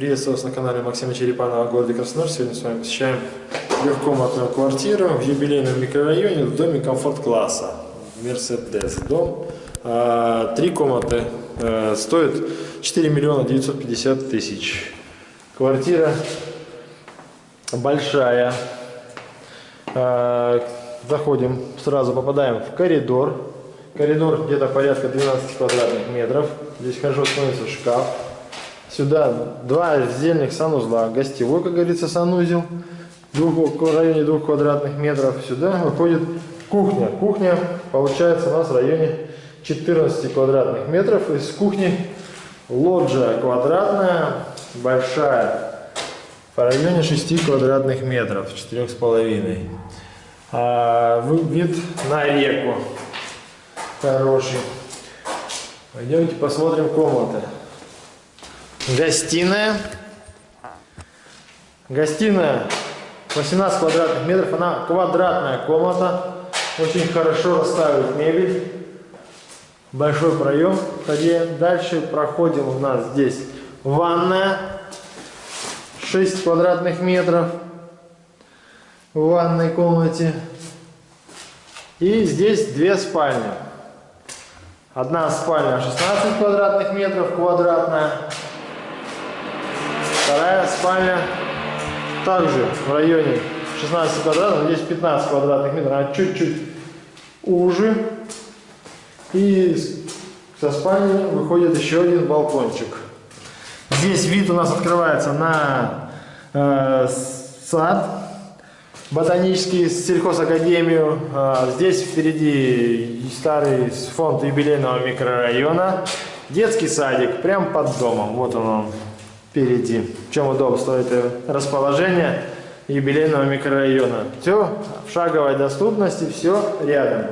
Приветствую вас на канале Максима Черепанова в городе Краснодар. Сегодня с вами посещаем трехкомнатную квартиру в юбилейном микрорайоне в доме комфорт-класса. Мерседес дом. А, Три комнаты э, стоят 4 миллиона 950 тысяч. Квартира большая. А, Заходим, сразу попадаем в коридор. Коридор где-то порядка 12 квадратных метров. Здесь хорошо становится шкаф. Сюда два отдельных санузла. Гостевой, как говорится, санузел. Двух, в районе 2 квадратных метров. Сюда выходит кухня. Кухня получается у нас в районе 14 квадратных метров. Из кухни лоджия квадратная, большая. По районе 6 квадратных метров, 4,5. А, вид на реку хороший. Пойдемте посмотрим комнаты. Гостиная. Гостиная 18 квадратных метров. Она квадратная комната. Очень хорошо расставить мебель. Большой проем. Дальше проходим у нас здесь ванная. 6 квадратных метров в ванной комнате. И здесь две спальни. Одна спальня 16 квадратных метров, квадратная. Спальня также в районе 16 квадратов, здесь 15 квадратных метров, она чуть-чуть уже. И со спальни выходит еще один балкончик. Здесь вид у нас открывается на э, сад ботанический сельхозакадемию. А, здесь впереди старый фонд юбилейного микрорайона. Детский садик прямо под домом. Вот он, он впереди. В чем удобство это расположение юбилейного микрорайона. Все в шаговой доступности, все рядом.